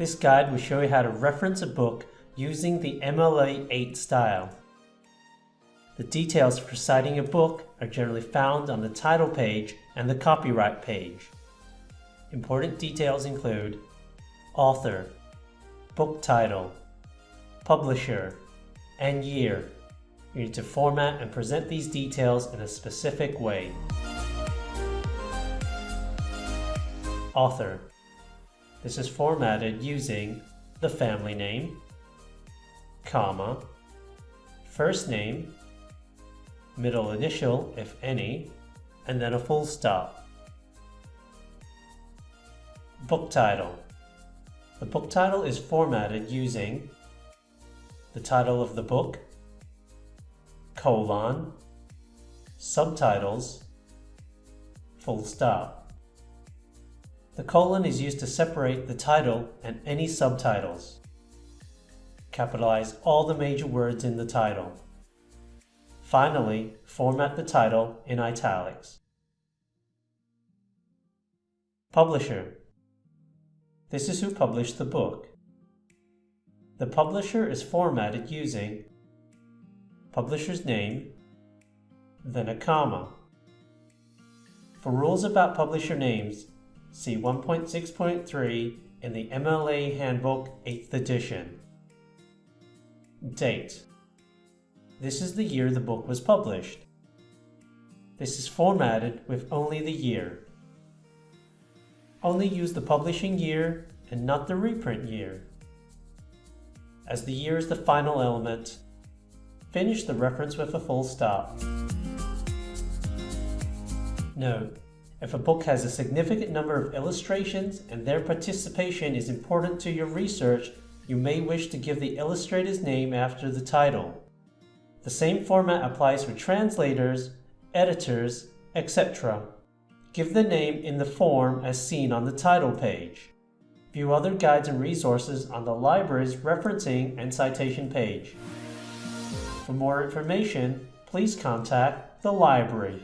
This guide will show you how to reference a book using the MLA 8 style. The details for citing a book are generally found on the title page and the copyright page. Important details include author, book title, publisher, and year. You need to format and present these details in a specific way. Author. This is formatted using the family name, comma, first name, middle initial if any, and then a full stop. Book title. The book title is formatted using the title of the book, colon, subtitles, full stop. The colon is used to separate the title and any subtitles. Capitalize all the major words in the title. Finally, format the title in italics. Publisher. This is who published the book. The publisher is formatted using publisher's name, then a comma. For rules about publisher names, see 1.6.3 in the MLA Handbook 8th edition. Date. This is the year the book was published. This is formatted with only the year. Only use the publishing year and not the reprint year as the year is the final element. Finish the reference with a full stop. Note, if a book has a significant number of illustrations and their participation is important to your research, you may wish to give the illustrator's name after the title. The same format applies for translators, editors, etc. Give the name in the form as seen on the title page. View other guides and resources on the library's referencing and citation page. For more information, please contact the library.